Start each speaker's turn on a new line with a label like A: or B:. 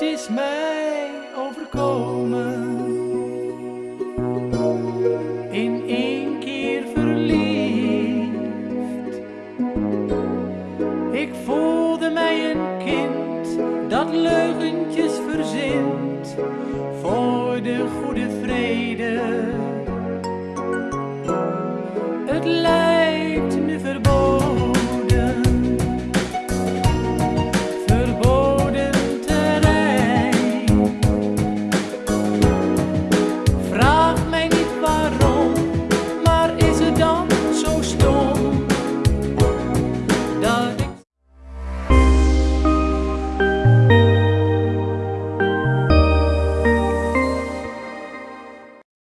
A: het is mij overkomen. In één keer verliefd. Ik voelde mij een kind dat leugentjes verzint voor de goede